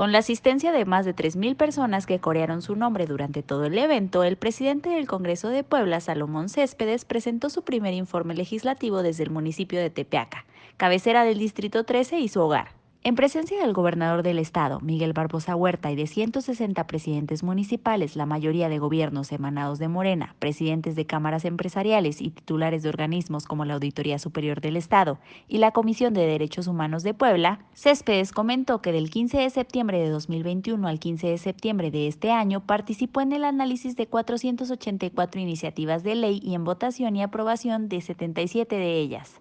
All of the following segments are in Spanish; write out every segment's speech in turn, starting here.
Con la asistencia de más de 3.000 personas que corearon su nombre durante todo el evento, el presidente del Congreso de Puebla, Salomón Céspedes, presentó su primer informe legislativo desde el municipio de Tepeaca, cabecera del Distrito 13 y su hogar. En presencia del gobernador del estado, Miguel Barbosa Huerta, y de 160 presidentes municipales, la mayoría de gobiernos emanados de Morena, presidentes de cámaras empresariales y titulares de organismos como la Auditoría Superior del Estado y la Comisión de Derechos Humanos de Puebla, Céspedes comentó que del 15 de septiembre de 2021 al 15 de septiembre de este año participó en el análisis de 484 iniciativas de ley y en votación y aprobación de 77 de ellas.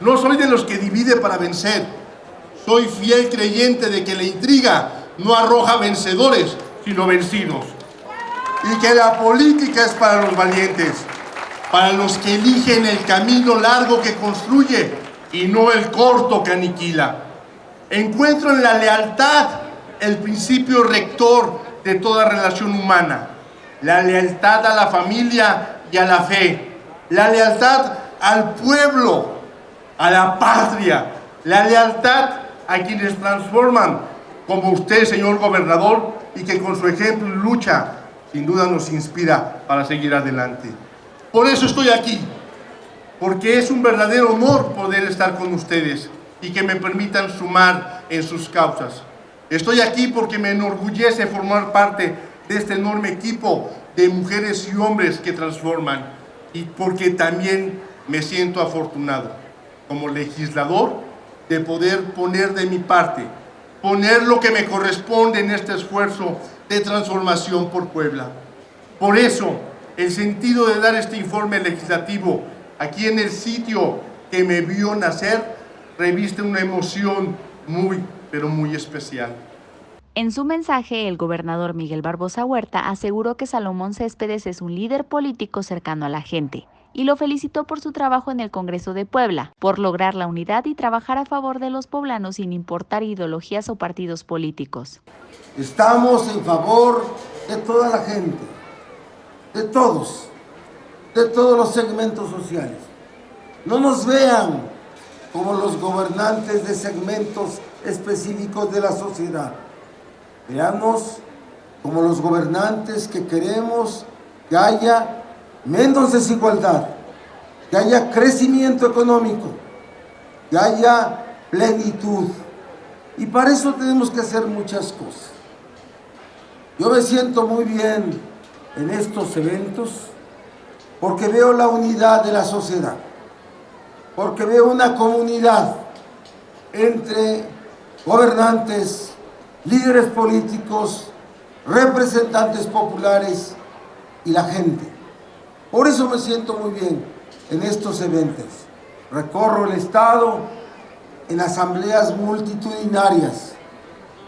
No soy de los que divide para vencer soy fiel creyente de que la intriga no arroja vencedores, sino vencidos. Y que la política es para los valientes, para los que eligen el camino largo que construye y no el corto que aniquila. Encuentro en la lealtad el principio rector de toda relación humana. La lealtad a la familia y a la fe. La lealtad al pueblo, a la patria. La lealtad a quienes transforman, como usted, señor gobernador, y que con su ejemplo y lucha, sin duda nos inspira para seguir adelante. Por eso estoy aquí, porque es un verdadero honor poder estar con ustedes y que me permitan sumar en sus causas. Estoy aquí porque me enorgullece formar parte de este enorme equipo de mujeres y hombres que transforman y porque también me siento afortunado como legislador de poder poner de mi parte, poner lo que me corresponde en este esfuerzo de transformación por Puebla. Por eso, el sentido de dar este informe legislativo aquí en el sitio que me vio nacer, reviste una emoción muy, pero muy especial. En su mensaje, el gobernador Miguel Barbosa Huerta aseguró que Salomón Céspedes es un líder político cercano a la gente, y lo felicitó por su trabajo en el Congreso de Puebla, por lograr la unidad y trabajar a favor de los poblanos sin importar ideologías o partidos políticos. Estamos en favor de toda la gente, de todos, de todos los segmentos sociales. No nos vean como los gobernantes de segmentos específicos de la sociedad. Veamos como los gobernantes que queremos que haya menos desigualdad, que haya crecimiento económico, que haya plenitud. Y para eso tenemos que hacer muchas cosas. Yo me siento muy bien en estos eventos porque veo la unidad de la sociedad, porque veo una comunidad entre gobernantes, líderes políticos, representantes populares y la gente. Por eso me siento muy bien en estos eventos. Recorro el Estado en asambleas multitudinarias.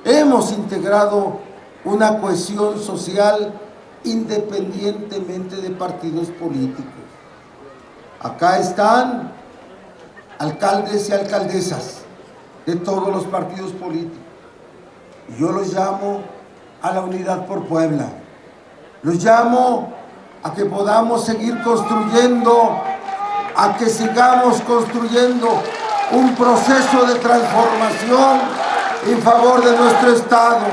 Hemos integrado una cohesión social independientemente de partidos políticos. Acá están alcaldes y alcaldesas de todos los partidos políticos. Yo los llamo a la unidad por Puebla. Los llamo a que podamos seguir construyendo, a que sigamos construyendo un proceso de transformación en favor de nuestro Estado.